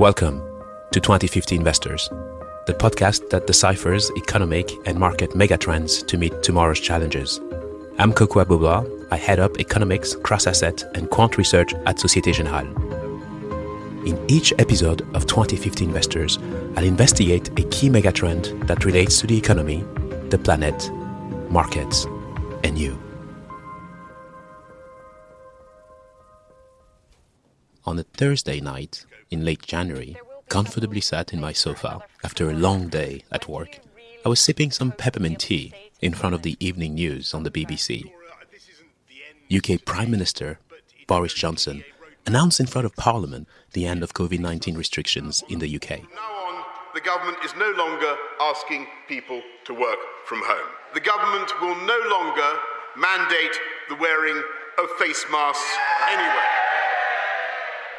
Welcome to 2050 Investors, the podcast that deciphers economic and market megatrends to meet tomorrow's challenges. I'm Kokou Agbo-Bloua. I head up economics, cross-asset, and quant research at Societe Generale. In each episode of 2050 Investors, I'll investigate a key megatrend that relates to the economy, the planet, markets, and you. On a Thursday night in late January, comfortably sat in my sofa after a long day at work, I was sipping some peppermint tea in front of the evening news on the BBC. UK Prime Minister Boris Johnson announced in front of Parliament the end of COVID 19 restrictions in the UK. Now on, the government is no longer asking people to work from home. The government will no longer mandate the wearing of face masks anywhere.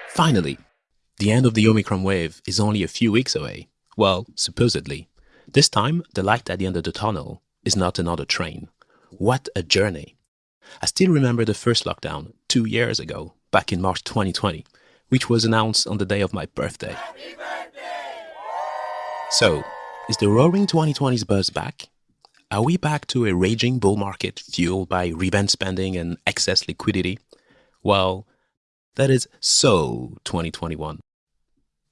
Finally, the end of the Omicron wave is only a few weeks away. Well, supposedly. This time, the light at the end of the tunnel is not another train. What a journey! I still remember the first lockdown two years ago, back in March 2020, which was announced on the day of my birthday. So, is the roaring 2020s buzz back? Are we back to a raging bull market fueled by revenge spending and excess liquidity? Well, that is so 2021.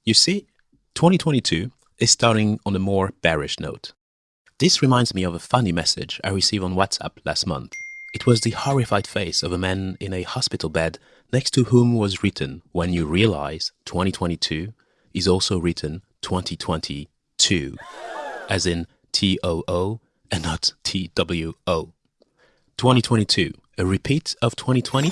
You see, 2022 is starting on a more bearish note. This reminds me of a funny message I received on WhatsApp last month. It was the horrified face of a man in a hospital bed next to whom was written, when you realize 2022 is also written 2022, as in T-O-O and not T-W-O. 2022, a repeat of 2020?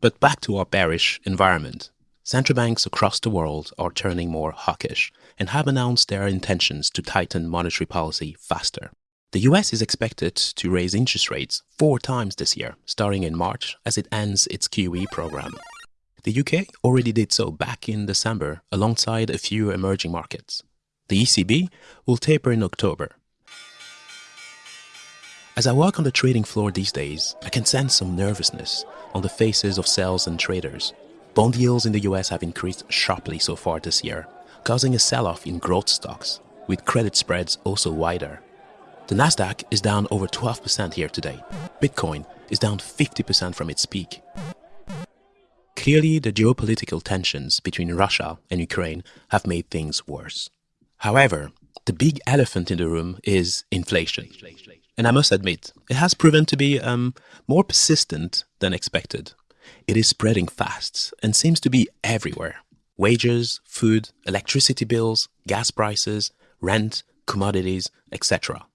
But back to our bearish environment. Central banks across the world are turning more hawkish and have announced their intentions to tighten monetary policy faster. The US is expected to raise interest rates four times this year, starting in March as it ends its QE program. The UK already did so back in December alongside a few emerging markets. The ECB will taper in October. As I walk on the trading floor these days, I can sense some nervousness on the faces of sales and traders. Bond yields in the US have increased sharply so far this year, causing a sell-off in growth stocks, with credit spreads also wider. The Nasdaq is down over 12% here today. Bitcoin is down 50% from its peak. Clearly, the geopolitical tensions between Russia and Ukraine have made things worse. However, the big elephant in the room is inflation. And I must admit, it has proven to be um, more persistent than expected. It is spreading fast and seems to be everywhere. Wages, food, electricity bills, gas prices, rent, commodities, etc.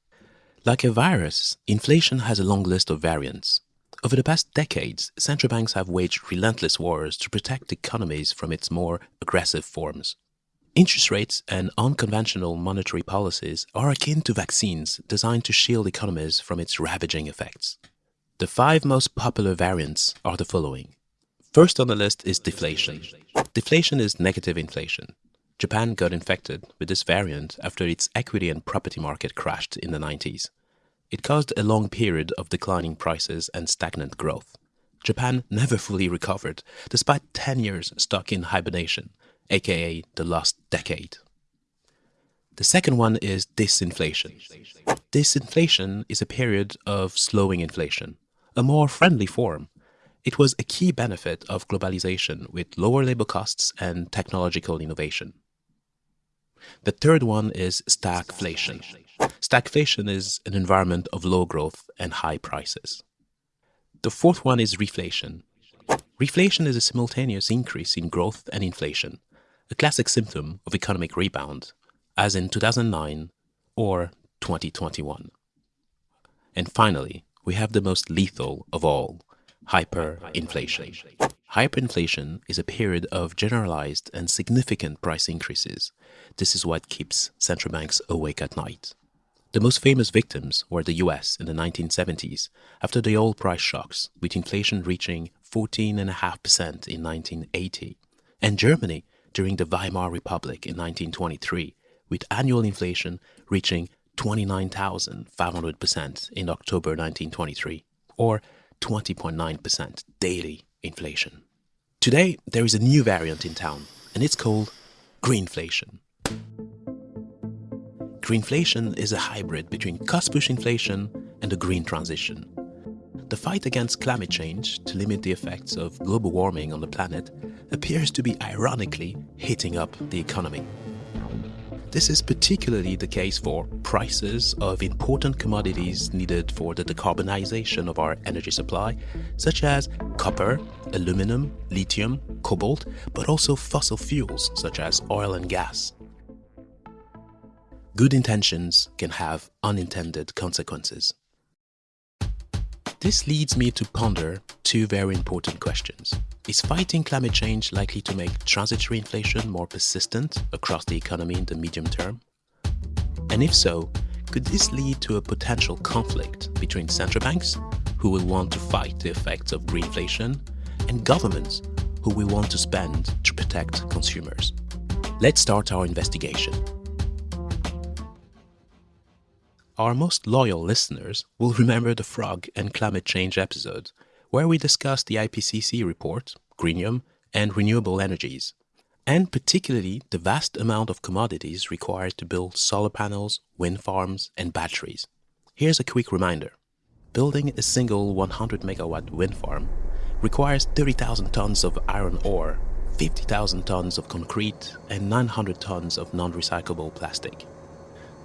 Like a virus, inflation has a long list of variants. Over the past decades, central banks have waged relentless wars to protect economies from its more aggressive forms. Interest rates and unconventional monetary policies are akin to vaccines designed to shield economies from its ravaging effects. The five most popular variants are the following. First on the list is deflation. Deflation is negative inflation. Japan got infected with this variant after its equity and property market crashed in the 90s. It caused a long period of declining prices and stagnant growth. Japan never fully recovered, despite 10 years stuck in hibernation, aka the last decade. The second one is disinflation. Disinflation is a period of slowing inflation, a more friendly form. It was a key benefit of globalization with lower labor costs and technological innovation. The third one is stagflation. Stagflation is an environment of low growth and high prices. The fourth one is reflation. Reflation is a simultaneous increase in growth and inflation, a classic symptom of economic rebound, as in 2009 or 2021. And finally, we have the most lethal of all, hyperinflation. Hyperinflation is a period of generalized and significant price increases. This is what keeps central banks awake at night. The most famous victims were the US in the 1970s after the oil price shocks, with inflation reaching 14.5% in 1980, and Germany during the Weimar Republic in 1923, with annual inflation reaching 29,500% in October 1923, or 20.9% daily inflation. Today, there is a new variant in town, and it's called greenflation. Greenflation is a hybrid between cost-push inflation and the green transition. The fight against climate change to limit the effects of global warming on the planet appears to be ironically heating up the economy. This is particularly the case for prices of important commodities needed for the decarbonization of our energy supply, such as copper, aluminum, lithium, cobalt, but also fossil fuels such as oil and gas. Good intentions can have unintended consequences. This leads me to ponder two very important questions. Is fighting climate change likely to make transitory inflation more persistent across the economy in the medium term? And if so, could this lead to a potential conflict between central banks, who will want to fight the effects of greenflation, and governments, who will want to spend to protect consumers? Let's start our investigation. Our most loyal listeners will remember the frog and climate change episode, where we discussed the IPCC report, Greenium, and renewable energies, and particularly the vast amount of commodities required to build solar panels, wind farms, and batteries. Here's a quick reminder. Building a single 100 megawatt wind farm requires 30,000 tons of iron ore, 50,000 tons of concrete, and 900 tons of non-recyclable plastic.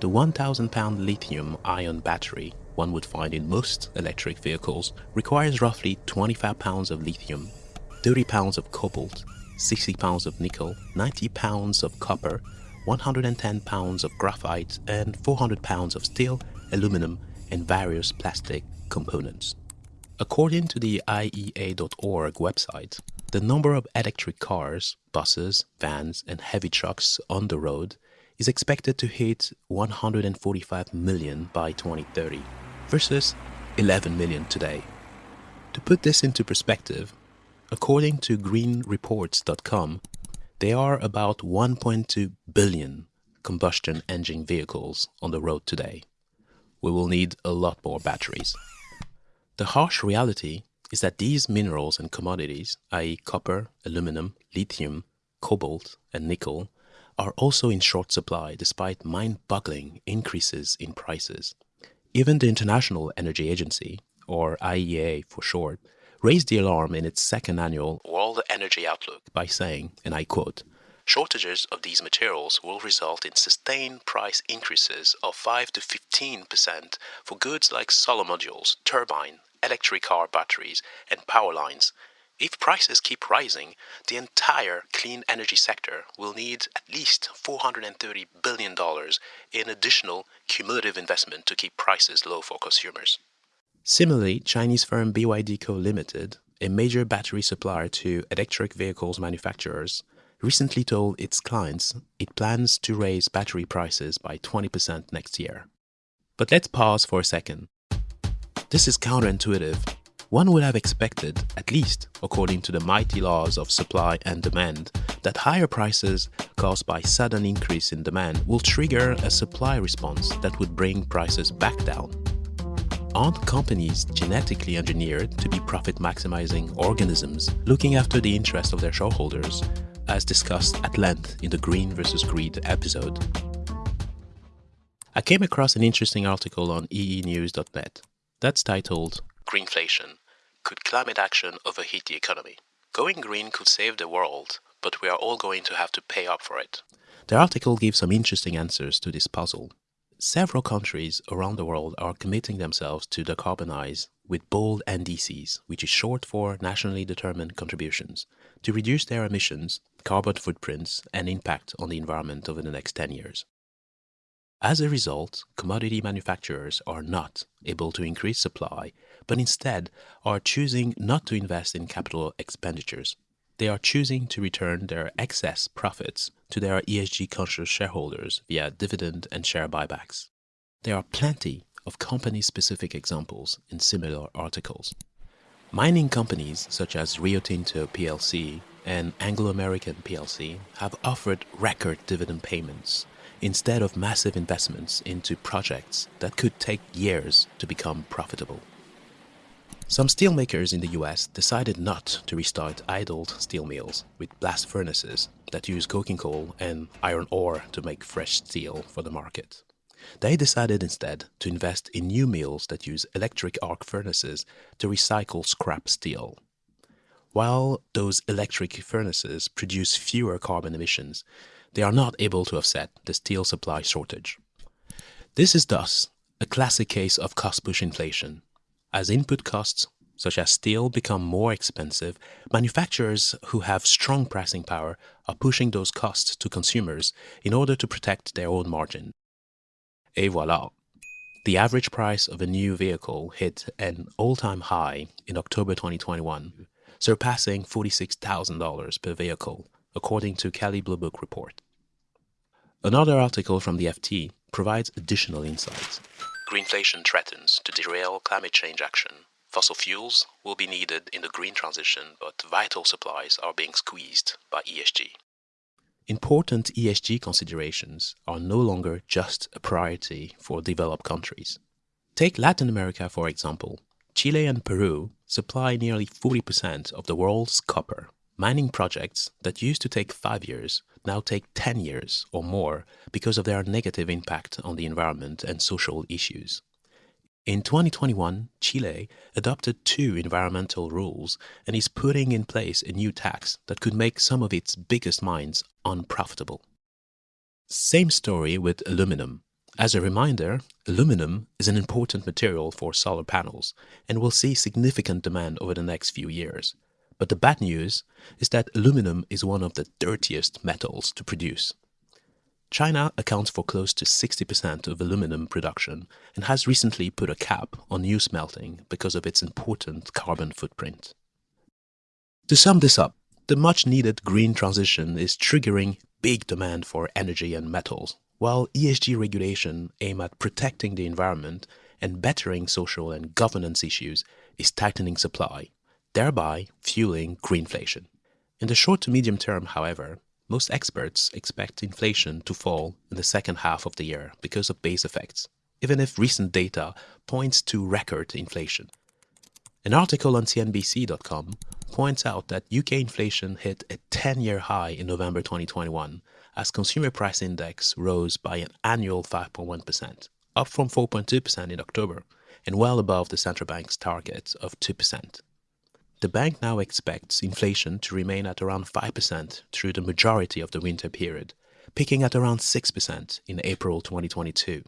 The 1,000 pound lithium ion battery one would find in most electric vehicles requires roughly 25 pounds of lithium, 30 pounds of cobalt, 60 pounds of nickel, 90 pounds of copper, 110 pounds of graphite, and 400 pounds of steel, aluminum, and various plastic components. According to the IEA.org website, the number of electric cars, buses, vans, and heavy trucks on the road is expected to hit 145 million by 2030 versus 11 million today. To put this into perspective, according to greenreports.com, there are about 1.2 billion combustion engine vehicles on the road today. We will need a lot more batteries. The harsh reality is that these minerals and commodities, i.e. copper, aluminum, lithium, cobalt and nickel, are also in short supply despite mind-boggling increases in prices. Even the International Energy Agency, or IEA for short, raised the alarm in its second annual World Energy Outlook by saying, and I quote, Shortages of these materials will result in sustained price increases of 5 to 15% for goods like solar modules, turbine, electric car batteries, and power lines, if prices keep rising, the entire clean energy sector will need at least $430 billion in additional cumulative investment to keep prices low for consumers. Similarly, Chinese firm BYD Co. Limited, a major battery supplier to electric vehicles manufacturers, recently told its clients it plans to raise battery prices by 20% next year. But let's pause for a second. This is counterintuitive one would have expected, at least according to the mighty laws of supply and demand, that higher prices caused by sudden increase in demand will trigger a supply response that would bring prices back down. Aren't companies genetically engineered to be profit-maximizing organisms looking after the interests of their shareholders, as discussed at length in the Green vs. Greed episode? I came across an interesting article on eenews.net that's titled Greenflation could climate action overheat the economy? Going green could save the world, but we are all going to have to pay up for it. The article gives some interesting answers to this puzzle. Several countries around the world are committing themselves to decarbonize with bold NDCs, which is short for Nationally Determined Contributions, to reduce their emissions, carbon footprints, and impact on the environment over the next 10 years. As a result, commodity manufacturers are not able to increase supply, but instead are choosing not to invest in capital expenditures. They are choosing to return their excess profits to their ESG conscious shareholders via dividend and share buybacks. There are plenty of company specific examples in similar articles. Mining companies such as Rio Tinto plc and Anglo American plc have offered record dividend payments instead of massive investments into projects that could take years to become profitable. Some steelmakers in the US decided not to restart idled steel mills with blast furnaces that use coking coal and iron ore to make fresh steel for the market. They decided instead to invest in new mills that use electric arc furnaces to recycle scrap steel. While those electric furnaces produce fewer carbon emissions, they are not able to offset the steel supply shortage. This is thus a classic case of cost-push inflation. As input costs, such as steel, become more expensive, manufacturers who have strong pricing power are pushing those costs to consumers in order to protect their own margin. Et voilà! The average price of a new vehicle hit an all-time high in October 2021, surpassing $46,000 per vehicle, according to Kelley Blue Book report. Another article from the FT provides additional insights. Greenflation threatens to derail climate change action. Fossil fuels will be needed in the green transition, but vital supplies are being squeezed by ESG. Important ESG considerations are no longer just a priority for developed countries. Take Latin America, for example. Chile and Peru supply nearly 40% of the world's copper. Mining projects that used to take 5 years now take 10 years or more because of their negative impact on the environment and social issues. In 2021, Chile adopted two environmental rules and is putting in place a new tax that could make some of its biggest mines unprofitable. Same story with aluminum. As a reminder, aluminum is an important material for solar panels and will see significant demand over the next few years. But the bad news is that aluminum is one of the dirtiest metals to produce. China accounts for close to 60% of aluminum production and has recently put a cap on new smelting because of its important carbon footprint. To sum this up, the much needed green transition is triggering big demand for energy and metals, while ESG regulation aimed at protecting the environment and bettering social and governance issues is tightening supply, thereby fueling greenflation. In the short to medium term, however, most experts expect inflation to fall in the second half of the year because of base effects, even if recent data points to record inflation. An article on CNBC.com points out that UK inflation hit a 10-year high in November 2021 as consumer price index rose by an annual 5.1%, up from 4.2% in October and well above the central bank's target of 2%. The bank now expects inflation to remain at around 5% through the majority of the winter period, peaking at around 6% in April 2022.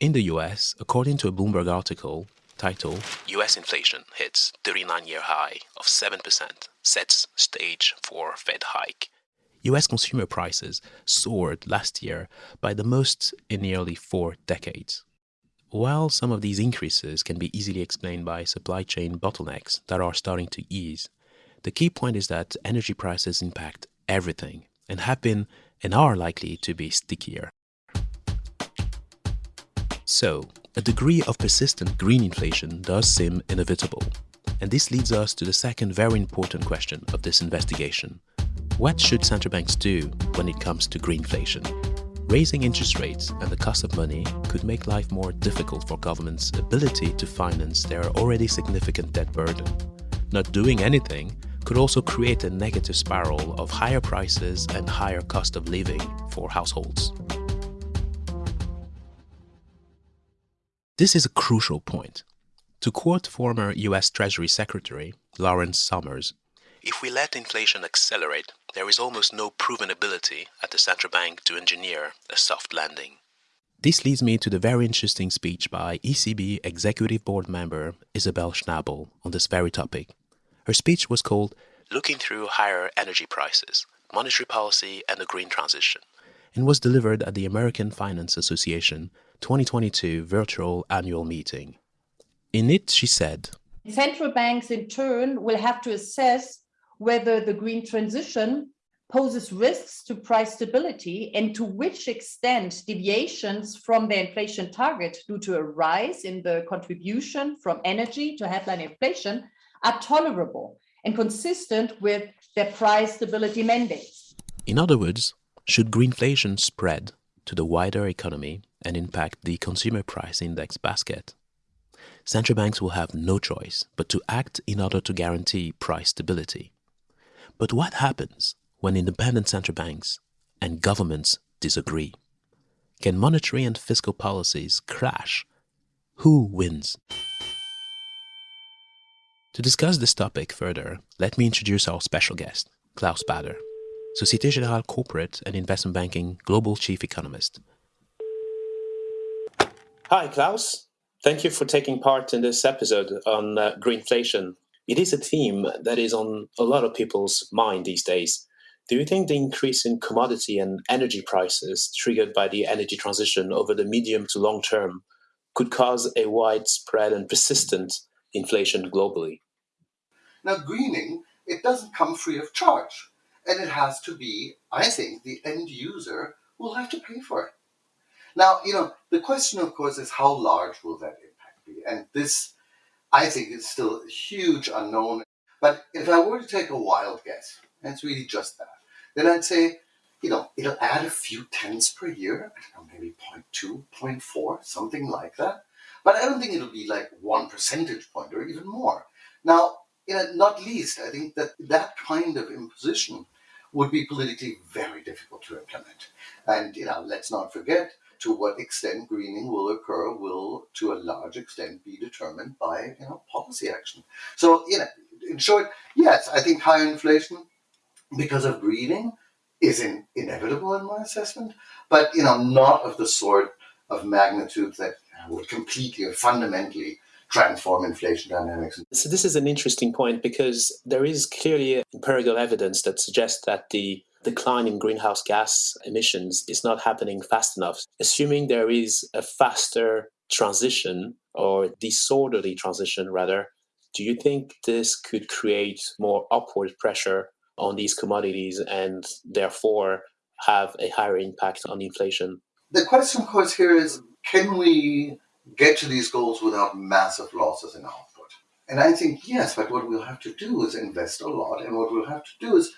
In the US, according to a Bloomberg article titled US Inflation Hits 39-Year High of 7%, Sets Stage for Fed Hike, US consumer prices soared last year by the most in nearly four decades. While some of these increases can be easily explained by supply chain bottlenecks that are starting to ease, the key point is that energy prices impact everything and have been and are likely to be stickier. So, a degree of persistent green inflation does seem inevitable. And this leads us to the second very important question of this investigation. What should central banks do when it comes to greenflation? Raising interest rates and the cost of money could make life more difficult for governments' ability to finance their already significant debt burden. Not doing anything could also create a negative spiral of higher prices and higher cost of living for households. This is a crucial point. To quote former US Treasury Secretary Lawrence Summers, if we let inflation accelerate, there is almost no proven ability at the central bank to engineer a soft landing. This leads me to the very interesting speech by ECB Executive Board member Isabel Schnabel on this very topic. Her speech was called Looking Through Higher Energy Prices, Monetary Policy and the Green Transition, and was delivered at the American Finance Association 2022 virtual annual meeting. In it, she said, Central banks, in turn, will have to assess whether the green transition poses risks to price stability and to which extent deviations from the inflation target due to a rise in the contribution from energy to headline inflation are tolerable and consistent with their price stability mandates. In other words, should greenflation spread to the wider economy and impact the consumer price index basket, central banks will have no choice but to act in order to guarantee price stability. But what happens when independent central banks and governments disagree? Can monetary and fiscal policies crash? Who wins? To discuss this topic further, let me introduce our special guest, Klaus Baader, Societe Generale Corporate and Investment Banking Global Chief Economist. Hi, Klaus. Thank you for taking part in this episode on uh, greenflation. It is a theme that is on a lot of people's mind these days. Do you think the increase in commodity and energy prices triggered by the energy transition over the medium to long term could cause a widespread and persistent inflation globally? Now, greening, it doesn't come free of charge. And it has to be, I think, the end user will have to pay for it. Now, you know, the question, of course, is how large will that impact be? And this, I think, it's still a huge unknown. But if I were to take a wild guess, and it's really just that, then I'd say, you know, it'll add a few tenths per year, I don't know, maybe 0.2, 0.4, something like that. But I don't think it'll be like one percentage point or even more. Now, you know, not least, I think that that kind of imposition would be politically very difficult to implement. And, you know, let's not forget to what extent greening will occur will, to a large extent, be determined by, you know, policy action. So, you know, in short, yes, I think higher inflation because of greening is in, inevitable in my assessment, but, you know, not of the sort of magnitude that would completely or fundamentally transform inflation dynamics. So this is an interesting point because there is clearly empirical evidence that suggests that the decline in greenhouse gas emissions is not happening fast enough. Assuming there is a faster transition or disorderly transition rather, do you think this could create more upward pressure on these commodities and therefore have a higher impact on inflation? The question, of course, here is can we get to these goals without massive losses in output? And I think yes, but what we'll have to do is invest a lot, and what we'll have to do is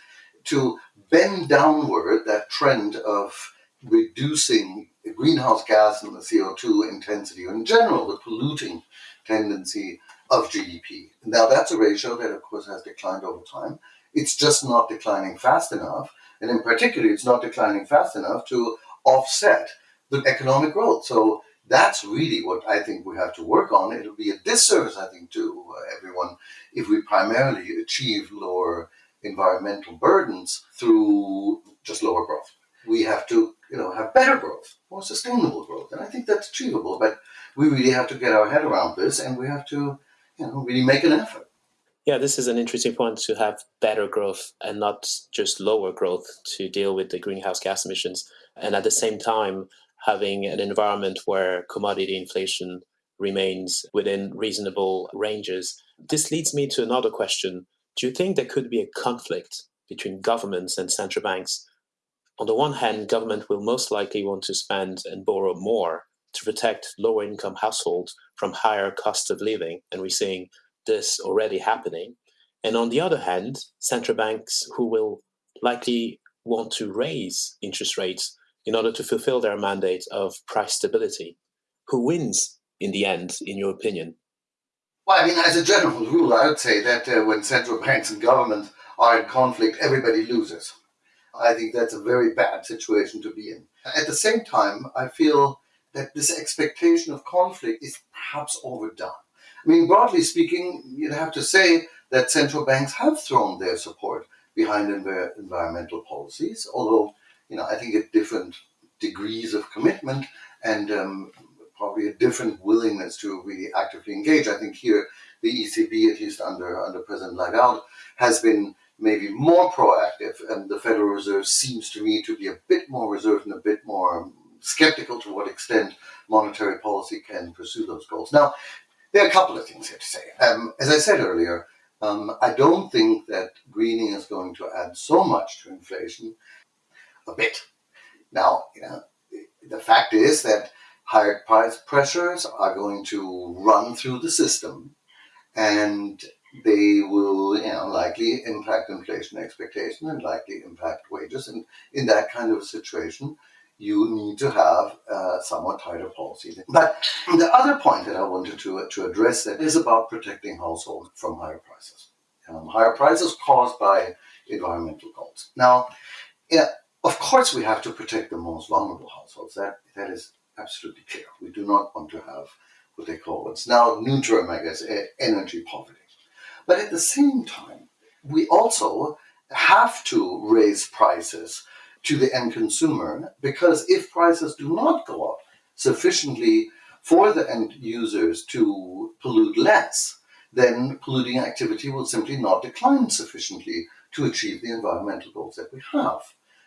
to bend downward that trend of reducing greenhouse gas and the CO2 intensity, or in general, the polluting tendency of GDP. Now, that's a ratio that, of course, has declined over time. It's just not declining fast enough. And in particular, it's not declining fast enough to offset the economic growth. So that's really what I think we have to work on. It'll be a disservice, I think, to everyone if we primarily achieve lower environmental burdens through just lower growth. We have to, you know, have better growth, more sustainable growth, and I think that's achievable. But we really have to get our head around this, and we have to, you know, really make an effort. Yeah, this is an interesting point to have better growth and not just lower growth to deal with the greenhouse gas emissions, and at the same time having an environment where commodity inflation remains within reasonable ranges. This leads me to another question. Do you think there could be a conflict between governments and central banks? On the one hand, government will most likely want to spend and borrow more to protect lower income households from higher cost of living, and we're seeing this already happening. And on the other hand, central banks who will likely want to raise interest rates in order to fulfill their mandate of price stability. Who wins in the end, in your opinion? Well, I mean, as a general rule, I would say that uh, when central banks and government are in conflict, everybody loses. I think that's a very bad situation to be in. At the same time, I feel that this expectation of conflict is perhaps overdone. I mean, broadly speaking, you'd have to say that central banks have thrown their support behind env- environmental policies, although you know, I think at different degrees of commitment and um, probably a different willingness to really actively engage. I think here the ECB, at least under under President Lagarde, has been maybe more proactive, and the Federal Reserve seems to me to be a bit more reserved and a bit more skeptical to what extent monetary policy can pursue those goals. Now, there are a couple of things here to say. Um, as I said earlier, um, I don't think that greening is going to add so much to inflation a bit. Now, you know, the fact is that higher price pressures are going to run through the system and they will, you know, likely impact inflation expectation and likely impact wages. And in that kind of a situation, you need to have somewhat tighter policy. But the other point that I wanted to, to address that is about protecting households from higher prices. um, higher prices caused by environmental goals. Now, yeah, of course, we have to protect the most vulnerable households. That that is absolutely clear. We do not want to have what they call what's now new term, I energy poverty. But at the same time, we also have to raise prices to the end consumer because if prices do not go up sufficiently for the end users to pollute less, then polluting activity will simply not decline sufficiently to achieve the environmental goals that we have.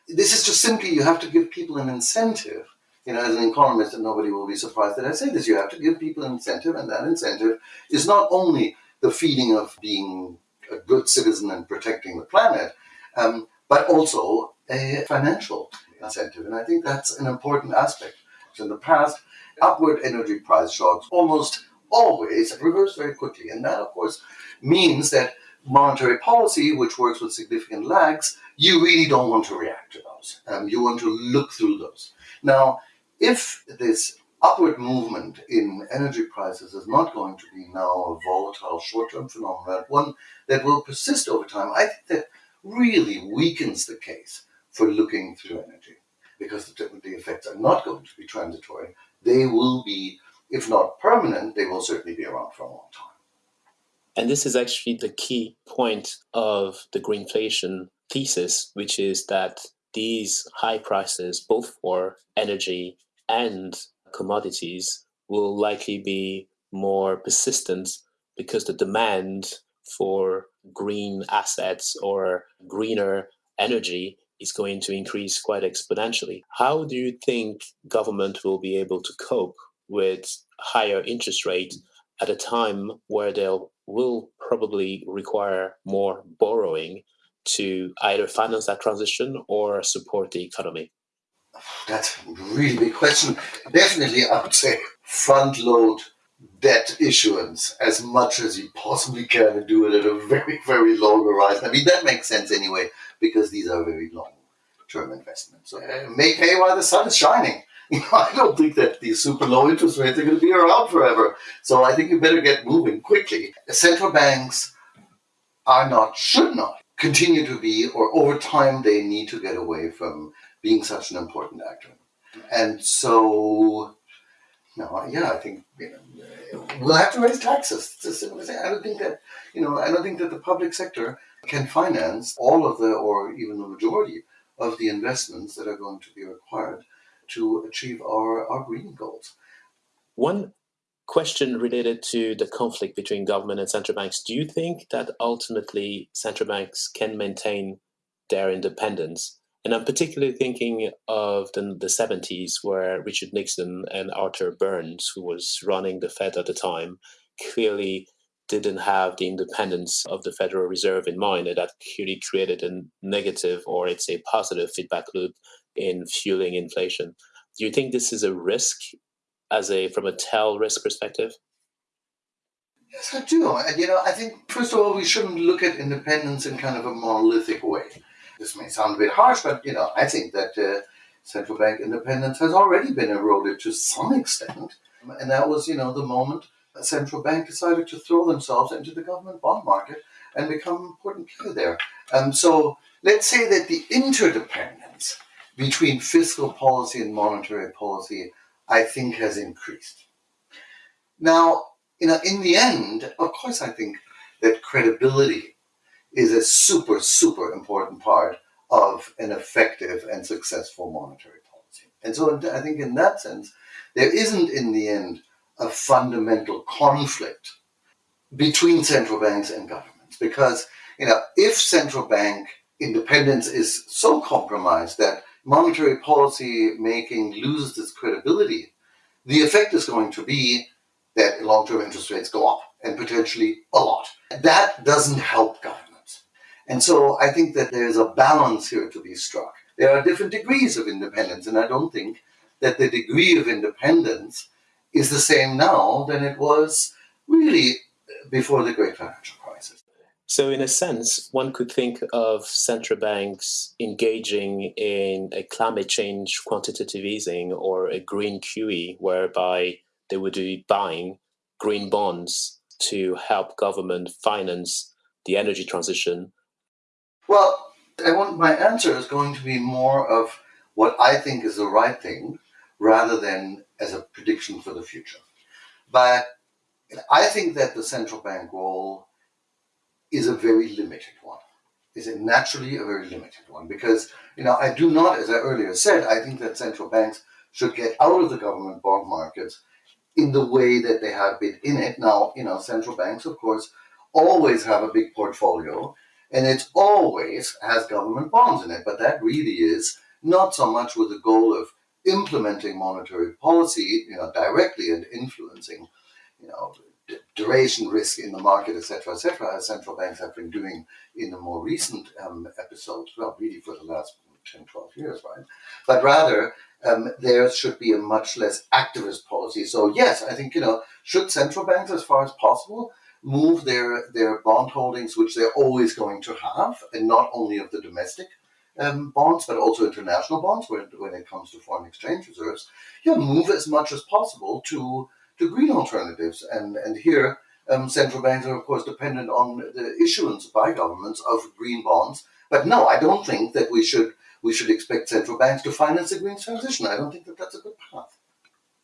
This is just simply you have to give people an incentive. You know, as an economist, and nobody will be surprised that I say this, you have to give people an incentive, and that incentive is not only the feeling of being a good citizen and protecting the planet, um, but also a financial incentive. And I think that's an important aspect. So in the past, upward energy price shocks almost always reverse very quickly. And that, of course, means that monetary policy, which works with significant lags, you really don't want to react to those. Um, you want to look through those. Now, if this upward movement in energy prices is not going to be now a volatile short-term phenomenon, one that will persist over time, I think that really weakens the case for looking through energy because the, the effects are not going to be transitory. They will be, if not permanent, they will certainly be around for a long time. And this is actually the key point of the greenflation thesis, which is that these high prices, both for energy and commodities, will likely be more persistent because the demand for green assets or greener energy is going to increase quite exponentially. How do you think government will be able to cope with higher interest rates at a time where they will probably require more borrowing to either finance that transition or support the economy? That's a really big question. Definitely, I would say front load debt issuance as much as you possibly can and do it at a very, very long horizon. I mean, that makes sense anyway, because these are very long term investments. So, uh, make hay while the sun is shining. You know, I don't think that these super low interest rates are going to be around forever. So I think you better get moving quickly. Central banks are not, should not continue to be, or over time they need to get away from being such an important actor. And so, no, yeah, I think you know, we'll have to raise taxes. I don't think that you know, I don't think that the public sector can finance all of the, or even the majority of the investments that are going to be required to achieve our, our green goals. One question related to the conflict between government and central banks. Do you think that ultimately central banks can maintain their independence? And I'm particularly thinking of the, the 70s, where Richard Nixon and Arthur Burns, who was running the Fed at the time, clearly didn't have the independence of the Federal Reserve in mind, and that clearly created a negative or it's a positive feedback loop in fueling inflation. Do you think this is a risk as a from a tail risk perspective? Yes, I do. And you know, I think first of all, we shouldn't look at independence in kind of a monolithic way. This may sound a bit harsh, but you know, I think that uh, central bank independence has already been eroded to some extent, and that was, you know, the moment a central bank decided to throw themselves into the government bond market and become an important player there. Um, so let's say that the interdependence between fiscal policy and monetary policy, I think, has increased. Now, you know, in the end, of course, I think that credibility is a super, super important part of an effective and successful monetary policy. And so I think in that sense, there isn't in the end a fundamental conflict between central banks and governments. Because you know if central bank independence is so compromised that monetary policy making loses its credibility the effect is going to be that long-term interest rates go up and potentially a lot. That doesn't help governments and so i think that there's a balance here to be struck there are different degrees of independence and i don't think that the degree of independence is the same now than it was really before the great financial crisis. So, in a sense, one could think of central banks engaging in a climate change quantitative easing or a green QE, whereby they would be buying green bonds to help government finance the energy transition? Well, I want my answer is going to be more of what I think is the right thing rather than as a prediction for the future. But I think that the central bank role is a very limited one. Is it naturally a very limited one? Because, you know, I do not, as I earlier said, I think that central banks should get out of the government bond markets in the way that they have been in it. Now, you know, central banks, of course, always have a big portfolio and it always has government bonds in it. But that really is not so much with the goal of implementing monetary policy, you know, directly and influencing, you know, duration risk in the market, etc., etc., as central banks have been doing in the more recent um, episodes, well, really for the last 10, 12 years, right? But rather, um, there should be a much less activist policy. So yes, I think, you know, should central banks, as far as possible, move their, their bond holdings, which they're always going to have, and not only of the domestic um, bonds, but also international bonds when, when it comes to foreign exchange reserves, yeah, move as much as possible to, to green alternatives. And, and here, um, central banks are, of course, dependent on the issuance by governments of green bonds. But no, I don't think that we should we should expect central banks to finance the green transition. I don't think that that's a good path.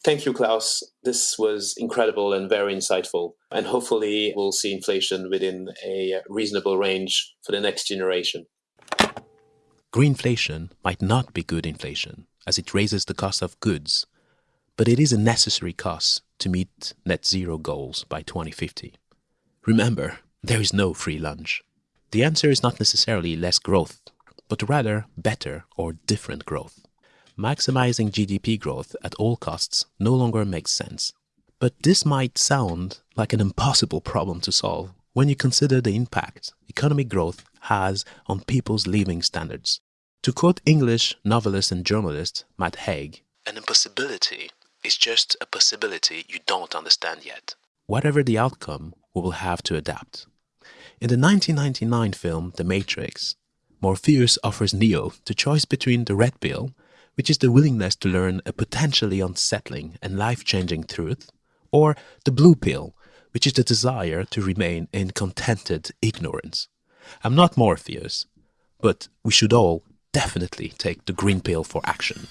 Thank you, Klaus. This was incredible and very insightful. And hopefully, we'll see inflation within a reasonable range for the next generation. Greenflation might not be good inflation, as it raises the cost of goods, but it is a necessary cost to meet net zero goals by 2050. Remember, there is no free lunch. The answer is not necessarily less growth, but rather better or different growth. Maximizing GDP growth at all costs no longer makes sense. But this might sound like an impossible problem to solve when you consider the impact economic growth has on people's living standards. To quote English novelist and journalist Matt Haig, an impossibility is just a possibility you don't understand yet. Whatever the outcome, we will have to adapt. In the 1999 film The Matrix, Morpheus offers Neo the choice between the red pill, which is the willingness to learn a potentially unsettling and life-changing truth, or the blue pill, which is the desire to remain in contented ignorance. I'm not Morpheus, but we should all definitely take the green pill for action.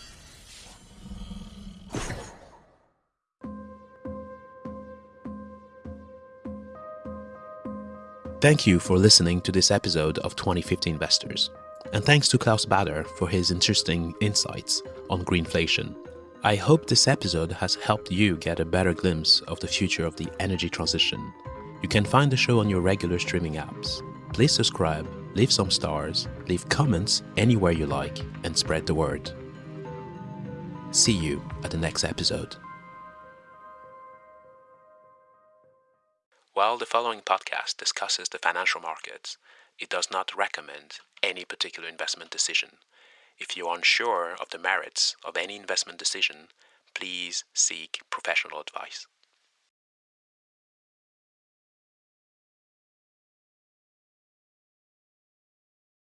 Thank you for listening to this episode of 2050 Investors. And thanks to Klaus Baader for his interesting insights on greenflation. I hope this episode has helped you get a better glimpse of the future of the energy transition. You can find the show on your regular streaming apps. Please subscribe, leave some stars, leave comments anywhere you like, and spread the word. See you at the next episode. While the following podcast discusses the financial markets, it does not recommend any particular investment decision. If you are unsure of the merits of any investment decision, please seek professional advice.